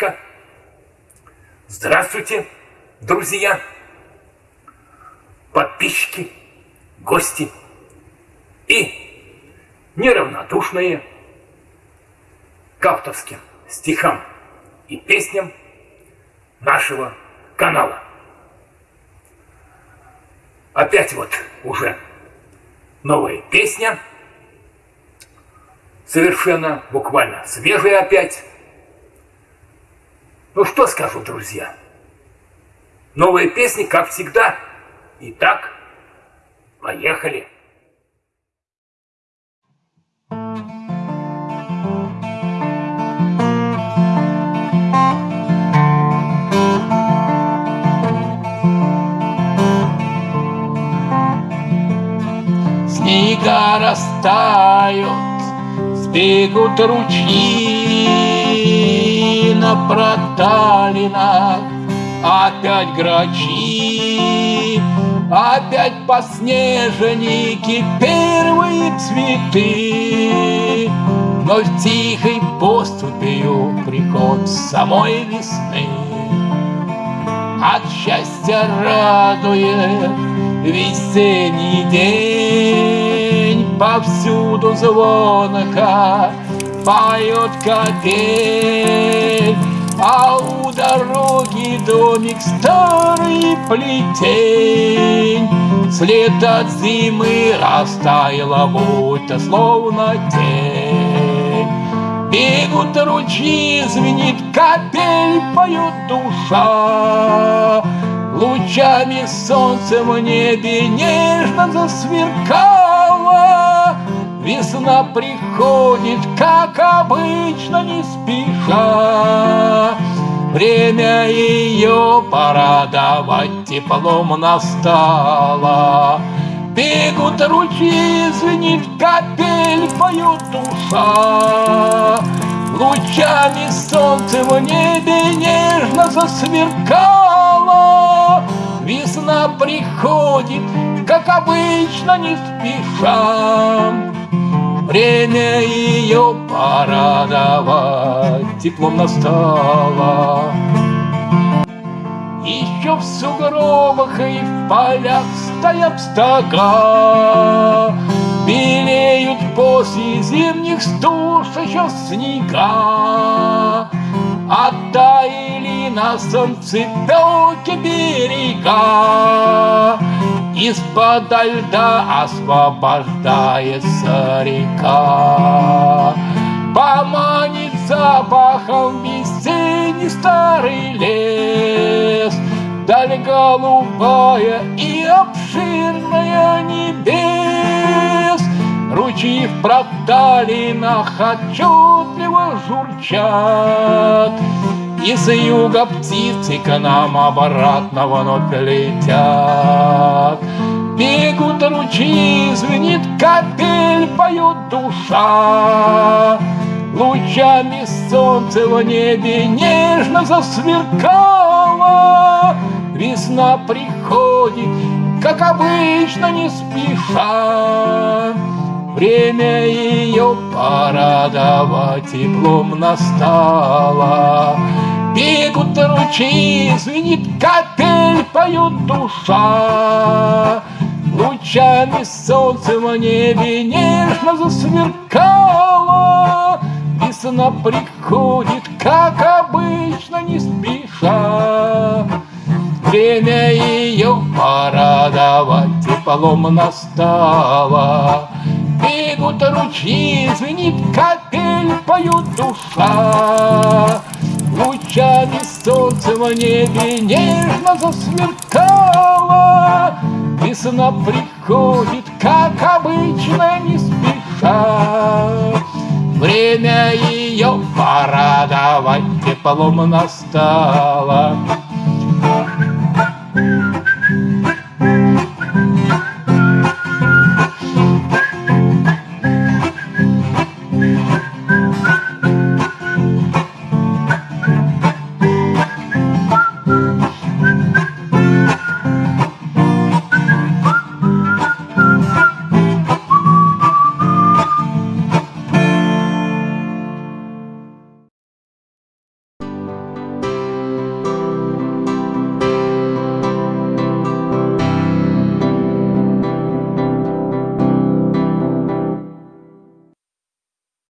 здоровичка. Здравствуйте, друзья, подписчики, гости и неравнодушные к авторским стихам и песням нашего канала. Опять вот уже новая песня, совершенно буквально свежая опять. Ну что скажу, друзья? Новые песни, как всегда. Итак, поехали. Снега растают, сбегут ручьи на проталинах, опять грачи, опять подснежники, первые цветы. Но в тихой поступью приход самой весны. От счастья радует весенний день. Повсюду звонко поет капель А у дороги домик старый плетень. След от зимы растаяла, будто словно тень. Бегут ручьи, звенит капель, поет душа. Лучами солнца в небе нежно засверкало. Весна приходит, как обычно, не спеша. Время ее порадовать теплом настало. Бегут ручьи, звенит капель, поет душа. Лучами солнца в небе нежно засверкало. Весна приходит, как обычно, не спеша Время ее порадовать. Теплом настало. Еще в сугробах и в полях стоят стога. Белеют после зимних стуж еще снега. Оттаяли на солнце далекие берега Из-под льда освобождается река. Поманит запахом весенний старый лес. Даль голубая и обширная небес. Ручьи в проталинах отчетливо журчат. Из юга птицы к нам обратно вновь летят Ручьи, звенит капель, поет душа. Лучами солнца в небе нежно засверкало. Весна приходит, как обычно, не спеша. Время ее порадовать теплом настало. Бегут ручьи, звенит капель, поет душа Лучами солнца в небе нежно засверкало. Весна приходит, как обычно, не спеша. Время ее порадовать теплом настало. Бегут ручьи, звенит капель, поет душа. Лучами солнца в небе нежно засверкало Весна приходит, как обычно, не спеша. Время ее порадовать теплом настало